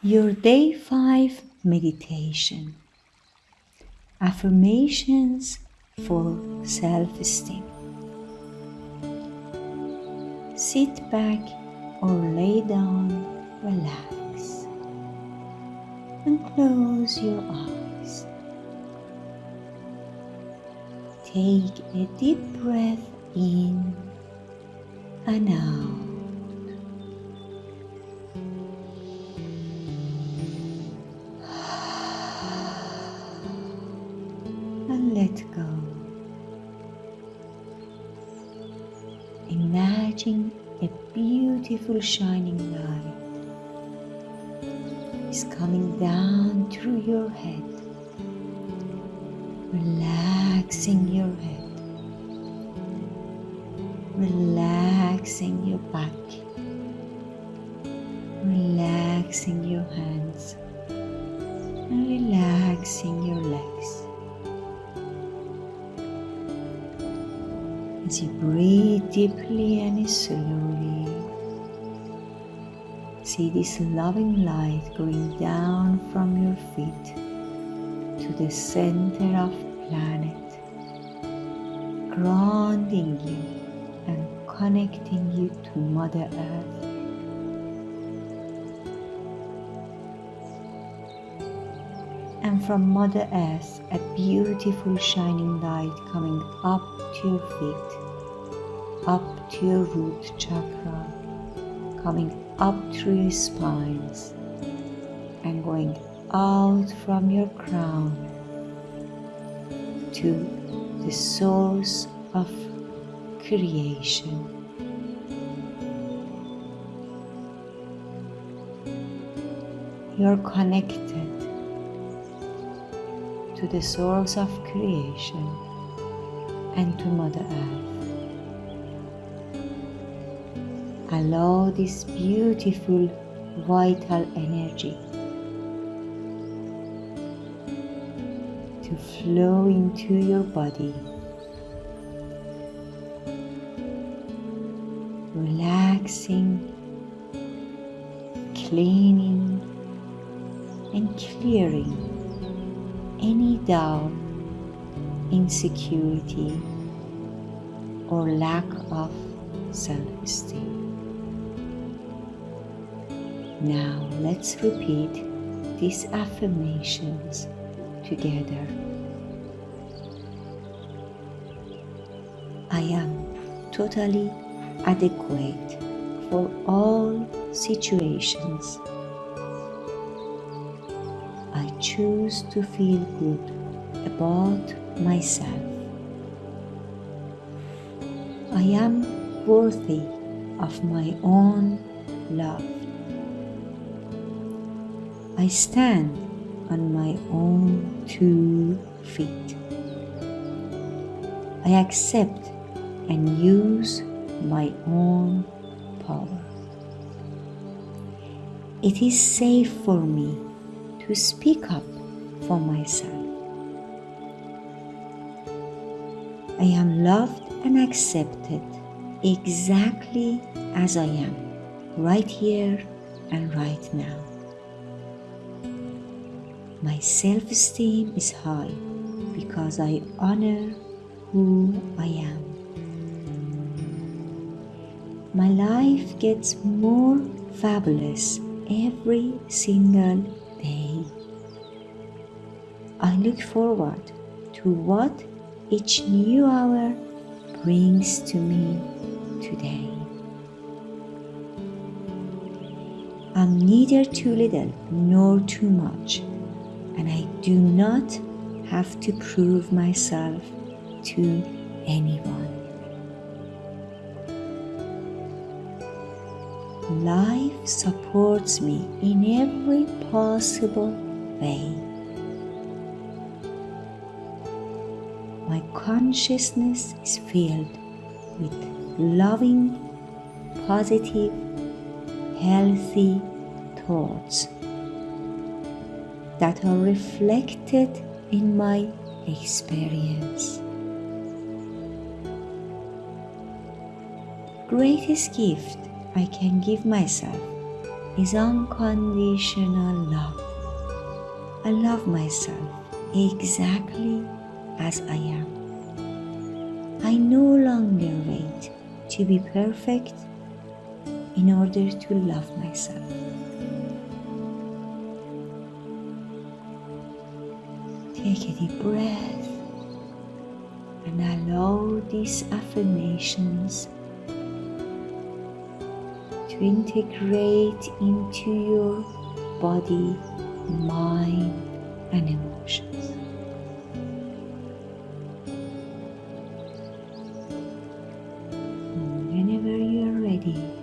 Your day 5 meditation affirmations for self esteem. Sit back or lay down, relax, and close your eyes. Take a deep breath in and out. And let go. Imagine a beautiful shining light is coming down through your head, relaxing your head, relaxing your back, relaxing your hands, As you breathe deeply and slowly, see this loving light going down from your feet to the center of planet, grounding you and connecting you to Mother Earth. And from Mother Earth, a beautiful shining light coming up to your feet, up to your root chakra, coming up through your spines, and going out from your crown to the source of creation. You're connected to the source of creation and to Mother Earth. Allow this beautiful vital energy to flow into your body, relaxing, cleaning, and clearing any doubt, insecurity, or lack of self esteem. Now let's repeat these affirmations together. I am totally adequate for all situations. I choose to feel good about myself. I am worthy of my own love. I stand on my own two feet. I accept and use my own power. It is safe for me to speak up for myself. I am loved and accepted exactly as I am, right here and right now. My self esteem is high because I honor who I am. My life gets more fabulous every single look forward to what each new hour brings to me today. I'm neither too little nor too much, and I do not have to prove myself to anyone. Life supports me in every possible way. My consciousness is filled with loving, positive, healthy thoughts that are reflected in my experience. Greatest gift I can give myself is unconditional love. I love myself exactly as I am. I no longer wait to be perfect in order to love myself. Take a deep breath and allow these affirmations to integrate into your body, mind, and emotions. You